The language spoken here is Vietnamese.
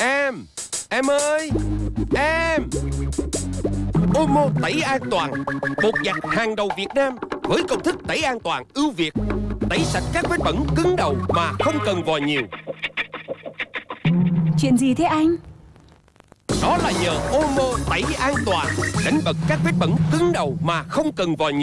Em Em ơi Em. Omo tẩy an toàn. Bột giặt hàng đầu Việt Nam Với công thức tẩy an toàn ưu việt. Tẩy sạch các vết bẩn cứng đầu Mà không cần vòi nhiều. Chuyện gì thế anh? Đó là nhờ Omo tẩy an toàn Đánh bật các vết bẩn cứng đầu Mà không cần vòi nhiều.